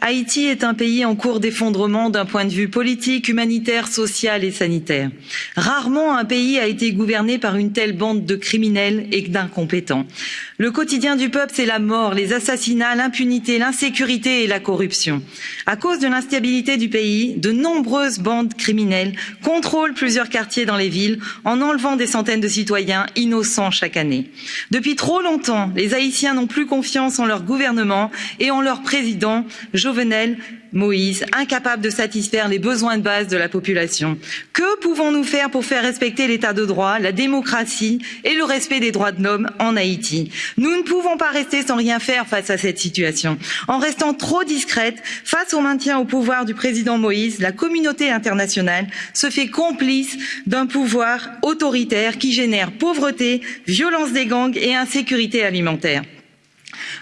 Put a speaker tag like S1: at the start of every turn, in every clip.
S1: Haïti est un pays en cours d'effondrement d'un point de vue politique, humanitaire, social et sanitaire. Rarement un pays a été gouverné par une telle bande de criminels et d'incompétents. Le quotidien du peuple, c'est la mort, les assassinats, l'impunité, l'insécurité et la corruption. À cause de l'instabilité du pays, de nombreuses bandes criminelles contrôlent plusieurs quartiers dans les villes en enlevant des centaines de citoyens innocents chaque année. Depuis trop longtemps, les Haïtiens n'ont plus confiance en leur gouvernement et en leur président, Jovenel Moïse, incapable de satisfaire les besoins de base de la population. Que pouvons-nous faire pour faire respecter l'état de droit, la démocratie et le respect des droits de l'homme en Haïti? Nous ne pouvons pas rester sans rien faire face à cette situation. En restant trop discrète, face au maintien au pouvoir du président Moïse, la communauté internationale se fait complice d'un pouvoir autoritaire qui génère pauvreté, violence des gangs et insécurité alimentaire.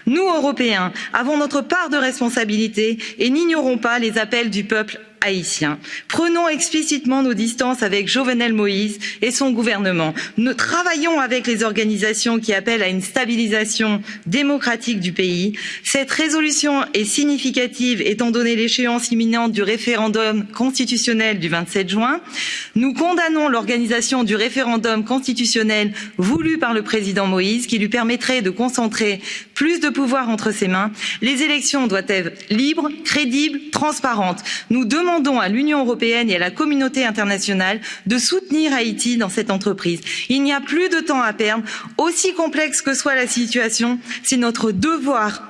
S1: Nous, Européens, avons notre part de responsabilité et n'ignorons pas les appels du peuple haïtien. Prenons explicitement nos distances avec Jovenel Moïse et son gouvernement. Nous travaillons avec les organisations qui appellent à une stabilisation démocratique du pays. Cette résolution est significative étant donné l'échéance imminente du référendum constitutionnel du 27 juin. Nous condamnons l'organisation du référendum constitutionnel voulu par le président Moïse qui lui permettrait de concentrer plus de pouvoir entre ses mains. Les élections doivent être libres, crédibles, transparentes. Nous demandons à l'Union européenne et à la communauté internationale de soutenir Haïti dans cette entreprise. Il n'y a plus de temps à perdre. Aussi complexe que soit la situation, c'est notre devoir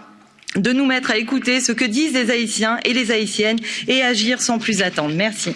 S1: de nous mettre à écouter ce que disent les Haïtiens et les Haïtiennes et agir sans plus attendre. Merci.